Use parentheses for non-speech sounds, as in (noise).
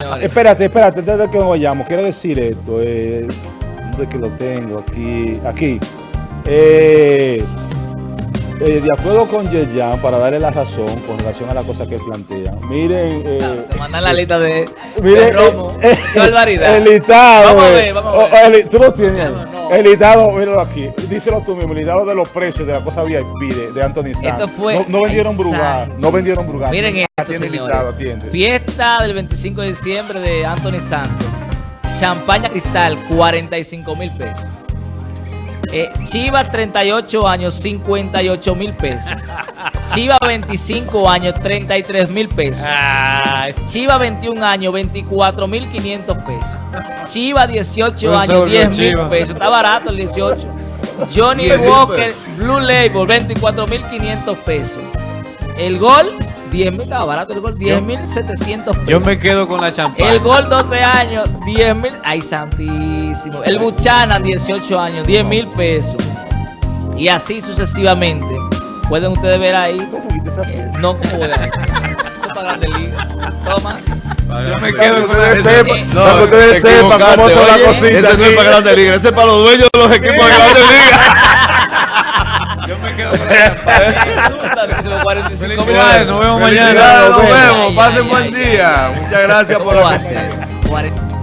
Espérate, espérate, antes de que nos vayamos, quiero decir esto. Eh, ¿Dónde es que lo tengo? Aquí, aquí. Eh, eh, de acuerdo con Yeyan, para darle la razón con relación a la cosa que plantea. Miren. Eh, Te mandan la lista de, miren, de Romo. eh, barbaridad. El listado. Vamos a ver, vamos a oh, ver. el- tú lo tienes. No, no. El listado, míralo aquí. Díselo tú mismo. El listado de los precios de la cosa VIP de, de Anthony Sanz. Esto fue- No, no vendieron Brugal. No vendieron Brugal. Miren esto, Atiende listado, atiende. Fiesta del 25 de diciembre de Anthony Santos. Champaña Cristal, 45 mil pesos. Eh, Chiva, 38 años, 58 mil pesos. (laughs) Chiva, 25 años, 33 mil pesos. Chiva, 21 años, 24 mil 500 pesos. Chiva, 18 No se años, volvió 10 mil pesos. Está barato el 18. Johnny 10 mil Walker, Blue Label, 24 mil 500 pesos. El gol, 10 mil, estaba barato el gol, 10 mil 700 pesos. Yo me quedo con la champaña. El gol 12 años, 10 mil. Ay, santísimo. El Buchanan, 18 años, 10 mil pesos. Y así sucesivamente. Pueden ustedes ver ahí. ¿Cómo fuiste esa eh, no como de ahí. Eso para Grande Liga. Toma. Yo me quedo que con ustedes la sepan, No, para que ustedes te sepan cómo son las cositas. Ese no es para Grande Liga, ese es para los dueños de los equipos de Grande Liga. Yo me quedo con la champaña. 45 mil Felicidades, nos vemos mañana. Felicidades, Nos nos vemos. Ay, Pasen ay, buen ay, día. Muchas gracias ¿Cómo por la ser? 40